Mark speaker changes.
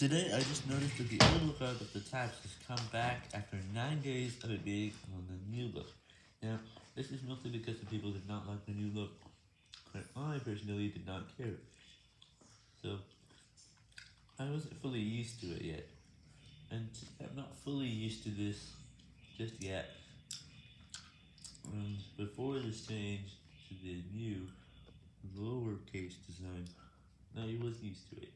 Speaker 1: Today, I just noticed that the old look of the tabs has come back after 9 days of it being on the new look. Now, this is mostly because the people did not like the new look, but I personally did not care. So, I wasn't fully used to it yet, and I'm not fully used to this just yet. And before this change to the new lowercase design, I was used to it.